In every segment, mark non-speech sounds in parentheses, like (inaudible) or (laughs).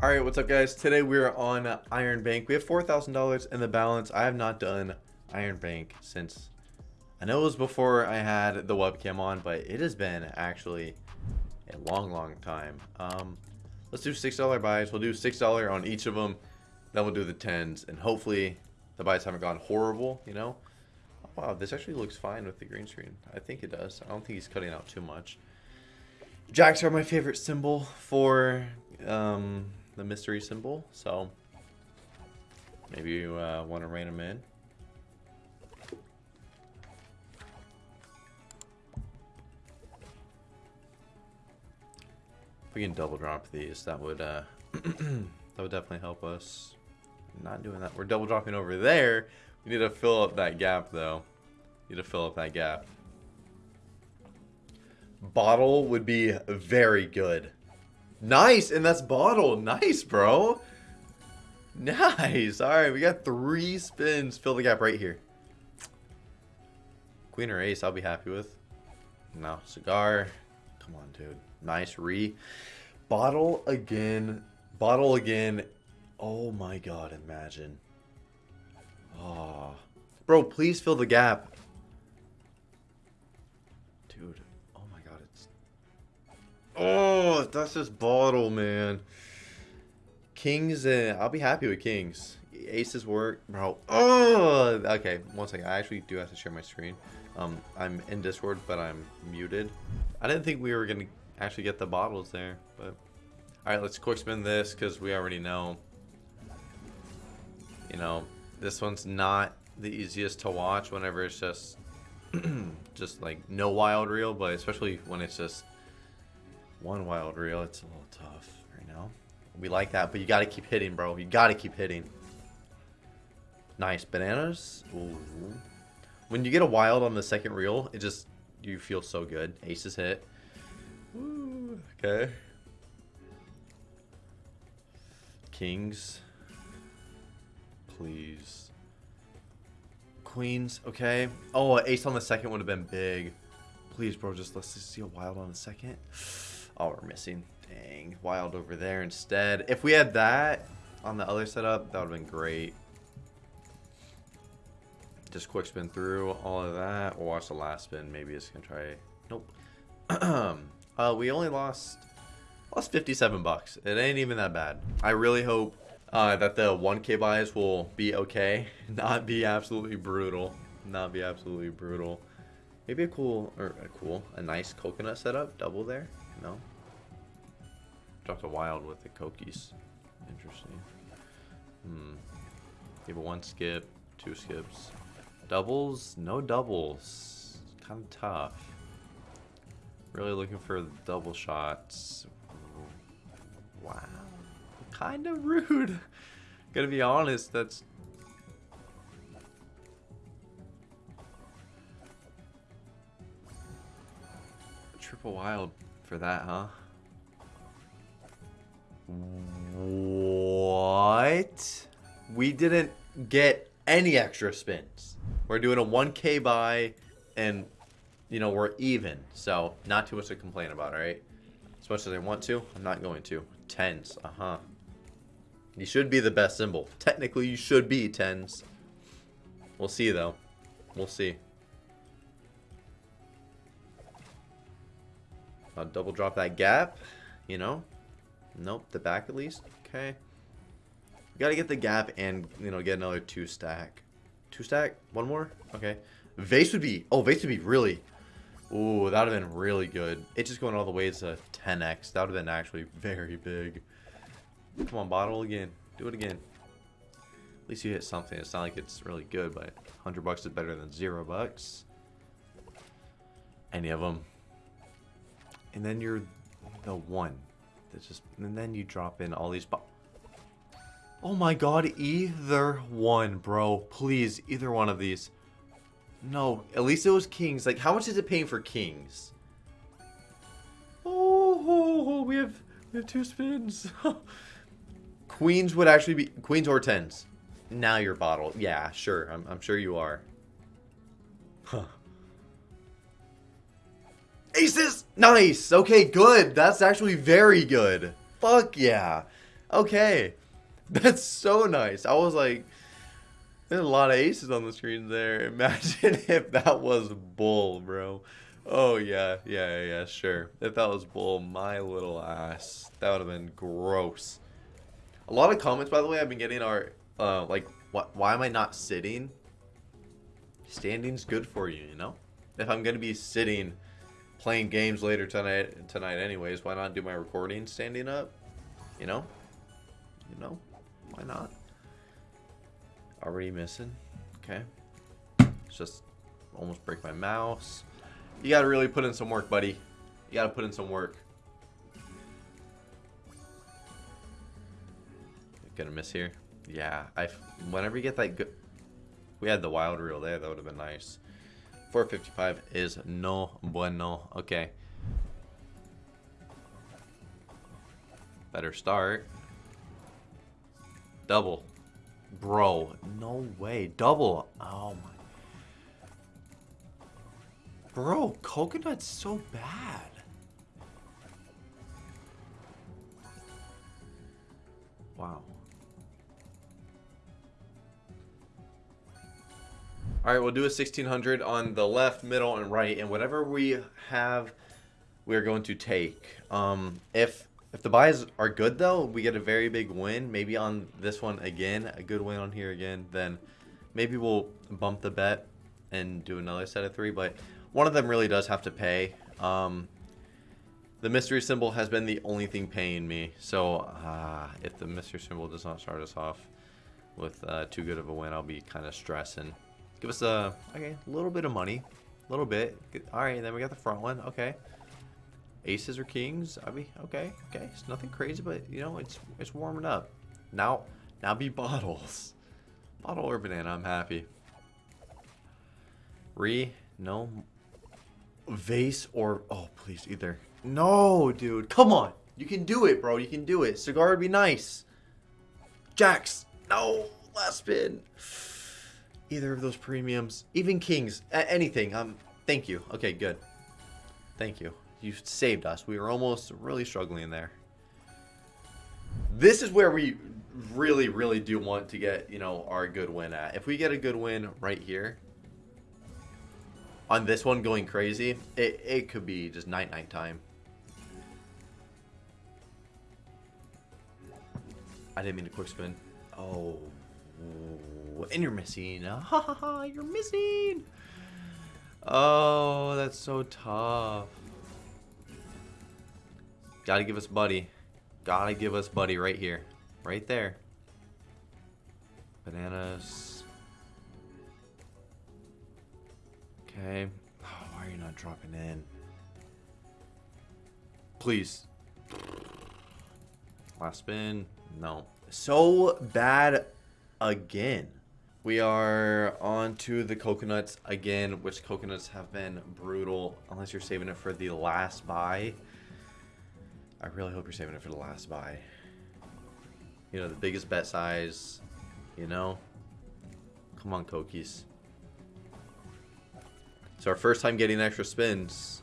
Alright, what's up guys? Today we're on Iron Bank. We have $4,000 in the balance. I have not done Iron Bank since... I know it was before I had the webcam on, but it has been actually a long, long time. Um, let's do $6 buys. We'll do $6 on each of them. Then we'll do the 10s. And hopefully the buys haven't gone horrible, you know? Oh, wow, this actually looks fine with the green screen. I think it does. I don't think he's cutting out too much. Jacks are my favorite symbol for um, the mystery symbol, so maybe you uh, want to rein them in. If we can double drop these, that would uh, (clears throat) that would definitely help us. Not doing that. We're double dropping over there. We need to fill up that gap, though. Need to fill up that gap. Bottle would be very good. Nice, and that's bottle. Nice, bro. Nice. All right, we got three spins. Fill the gap right here. Queen or ace, I'll be happy with. No, cigar. Come on, dude. Nice re. Bottle again. Bottle again. Oh my god, imagine. Oh. Bro, please fill the gap. Oh, that's just bottle, man. Kings, uh, I'll be happy with kings. Aces work, bro. Oh, okay. One second. I actually do have to share my screen. Um, I'm in Discord, but I'm muted. I didn't think we were gonna actually get the bottles there, but all right. Let's quick spin this because we already know. You know, this one's not the easiest to watch whenever it's just, (clears throat) just like no wild reel, but especially when it's just one wild reel. It's a little tough right now. We like that, but you got to keep hitting, bro. You got to keep hitting. Nice. Bananas. Ooh. When you get a wild on the second reel, it just, you feel so good. Aces hit. Ooh, okay. Kings. Please. Queens. Okay. Oh, ace on the second would have been big. Please, bro, just let's just see a wild on the second. Oh, we're missing. Dang. Wild over there instead. If we had that on the other setup, that would have been great. Just quick spin through all of that. We'll watch the last spin. Maybe it's going to try... Nope. (clears throat) uh, we only lost... Lost 57 bucks. It ain't even that bad. I really hope uh, that the 1k buys will be okay. (laughs) Not be absolutely brutal. Not be absolutely brutal. Maybe a cool, or a cool, a nice coconut setup. Double there. No? Dropped a wild with the Kokies. Interesting. Hmm. Give a one skip, two skips. Doubles? No doubles. Kind of tough. Really looking for double shots. Wow. Kind of rude. (laughs) Gotta be honest, that's... Triple wild for that, huh? What? We didn't get any extra spins. We're doing a 1k buy and, you know, we're even. So, not too much to complain about, alright? As much as I want to, I'm not going to. Tens, uh-huh. You should be the best symbol. Technically, you should be tens. We'll see, though. We'll see. I'll double drop that gap, you know. Nope, the back at least. Okay. Gotta get the gap and, you know, get another two stack. Two stack? One more? Okay. Vase would be, oh, vase would be really, ooh, that would have been really good. It just going all the way to 10x. That would have been actually very big. Come on, bottle again. Do it again. At least you hit something. It's not like it's really good, but 100 bucks is better than 0 bucks. Any of them and then you're the one that just and then you drop in all these oh my god either one bro. Please either one of these. No at least it was kings. Like how much is it paying for kings? Oh, oh, we have we have two spins. (laughs) Queens would actually be queens or tens. Now you're bottled. Yeah sure. I'm, I'm sure you are. Huh Aces! Nice! Okay, good. That's actually very good. Fuck yeah. Okay. (laughs) That's so nice. I was like, there's a lot of aces on the screen there. (laughs) Imagine if that was bull, bro. Oh, yeah. Yeah, yeah, sure. If that was bull, my little ass. That would have been gross. A lot of comments, by the way, I've been getting are, uh, like, what, why am I not sitting? Standing's good for you, you know? If I'm going to be sitting playing games later tonight, tonight anyways, why not do my recording standing up? You know? You know? Why not? Already missing. Okay. It's just almost break my mouse. You gotta really put in some work, buddy. You gotta put in some work. Gonna miss here. Yeah, I. Whenever you get that good, we had the wild reel there. That would have been nice. 455 is no bueno. Okay. Better start. Double. Bro, no way. Double. Oh my. Bro, coconut's so bad. Wow. All right, we'll do a 1600 on the left, middle, and right, and whatever we have, we're going to take. Um, if if the buys are good though, we get a very big win. Maybe on this one again, a good win on here again. Then maybe we'll bump the bet and do another set of three. But one of them really does have to pay. Um, the mystery symbol has been the only thing paying me. So uh, if the mystery symbol does not start us off with uh, too good of a win, I'll be kind of stressing. Give us a okay, a little bit of money, a little bit. All right, then we got the front one. Okay, aces or kings. I mean, okay, okay. It's nothing crazy, but you know, it's it's warming up. Now, now be (laughs) bottles, bottle or banana. I'm happy. Re, no. Vase or oh please either. No, dude, come on. You can do it, bro. You can do it. Cigar would be nice. Jacks. No, last spin either of those premiums, even kings, anything. Um, thank you. Okay, good. Thank you. You saved us. We were almost really struggling there. This is where we really, really do want to get, you know, our good win at. If we get a good win right here, on this one going crazy, it, it could be just night-night time. I didn't mean to quick spin. Oh, and you're missing. Uh, ha ha ha, you're missing. Oh, that's so tough. Gotta give us Buddy. Gotta give us Buddy right here. Right there. Bananas. Okay. Oh, why are you not dropping in? Please. Last spin. No. So bad again. We are on to the coconuts again, which coconuts have been brutal, unless you're saving it for the last buy. I really hope you're saving it for the last buy. You know, the biggest bet size, you know? Come on, Cokies. It's our first time getting extra spins.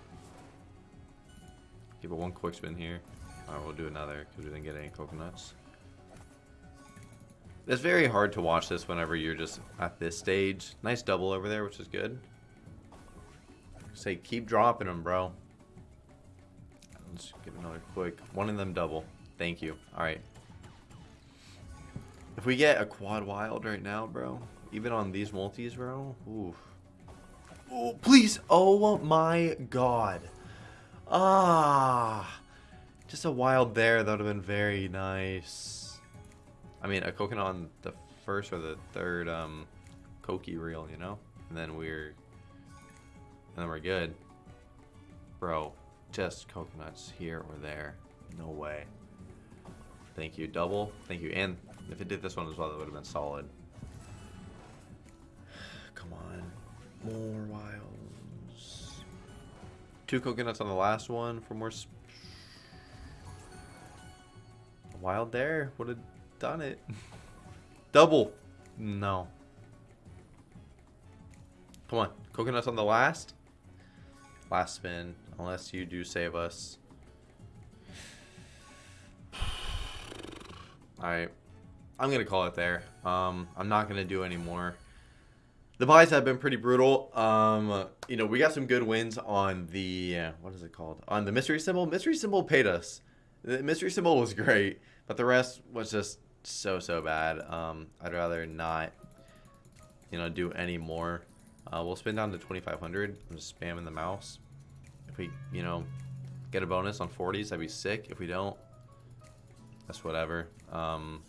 Give it one quick spin here. Alright, we'll do another because we didn't get any coconuts. It's very hard to watch this whenever you're just at this stage. Nice double over there, which is good. Say, keep dropping them, bro. Let's get another quick. One of them double. Thank you. Alright. If we get a quad wild right now, bro, even on these multis, bro, ooh. Oh, please. Oh my god. Ah. Just a wild there. That would have been very nice. I mean, a coconut on the first or the third um, Koki reel, you know? And then we're... And then we're good. Bro, just coconuts here or there. No way. Thank you. Double. Thank you. And if it did this one as well, that would have been solid. Come on. More wilds. Two coconuts on the last one for more... Wild there? What did done it. Double. No. Come on. Coconuts on the last. Last spin. Unless you do save us. I, I'm gonna call it there. Um, I'm not gonna do any more. The buys have been pretty brutal. Um, you know, we got some good wins on the uh, what is it called? On the mystery symbol. Mystery symbol paid us. The mystery symbol was great, but the rest was just so so bad. Um, I'd rather not, you know, do any more. Uh, we'll spin down to 2,500. I'm just spamming the mouse. If we, you know, get a bonus on 40s, that'd be sick. If we don't, that's whatever. Um,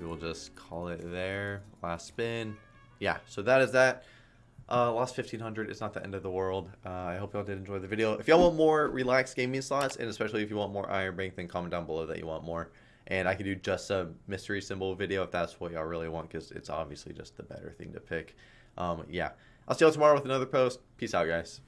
we will just call it there. Last spin. Yeah, so that is that. Uh, lost 1500 It's not the end of the world. Uh, I hope y'all did enjoy the video. If y'all want more relaxed gaming slots, and especially if you want more Iron Bank, then comment down below that you want more. And I can do just a mystery symbol video if that's what y'all really want, because it's obviously just the better thing to pick. Um, yeah, I'll see y'all tomorrow with another post. Peace out, guys.